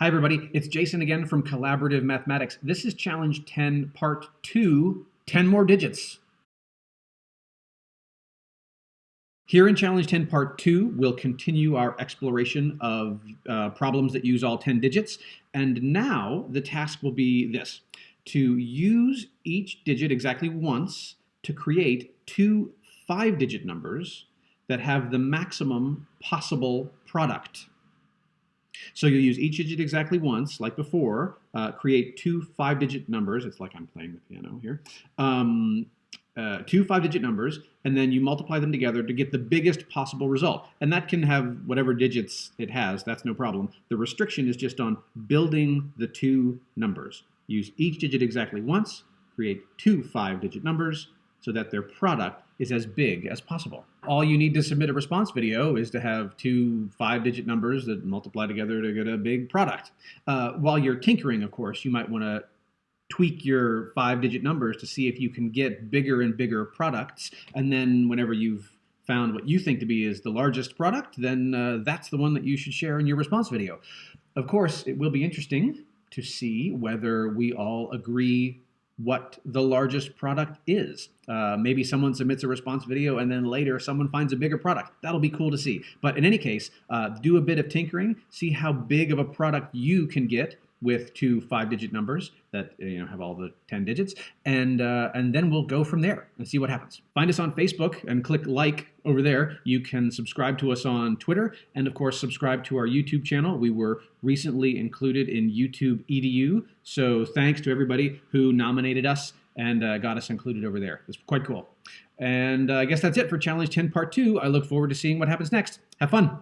Hi everybody, it's Jason again from Collaborative Mathematics. This is challenge 10, part 2, 10 more digits. Here in challenge 10, part 2, we'll continue our exploration of uh, problems that use all 10 digits. And now the task will be this, to use each digit exactly once to create two five-digit numbers that have the maximum possible product. So you'll use each digit exactly once, like before, uh, create two five-digit numbers. It's like I'm playing the piano here. Um, uh, two five-digit numbers, and then you multiply them together to get the biggest possible result. And that can have whatever digits it has. That's no problem. The restriction is just on building the two numbers. Use each digit exactly once, create two five-digit numbers, so that their product is as big as possible. All you need to submit a response video is to have two five-digit numbers that multiply together to get a big product. Uh, while you're tinkering, of course, you might want to tweak your five-digit numbers to see if you can get bigger and bigger products. And then whenever you've found what you think to be is the largest product, then uh, that's the one that you should share in your response video. Of course, it will be interesting to see whether we all agree what the largest product is. Uh, maybe someone submits a response video and then later someone finds a bigger product. That'll be cool to see. But in any case, uh, do a bit of tinkering, see how big of a product you can get with two five-digit numbers that you know have all the 10 digits, and uh, and then we'll go from there and see what happens. Find us on Facebook and click like over there. You can subscribe to us on Twitter, and of course subscribe to our YouTube channel. We were recently included in YouTube EDU, so thanks to everybody who nominated us and uh, got us included over there. It's quite cool. And uh, I guess that's it for Challenge 10 Part 2. I look forward to seeing what happens next. Have fun.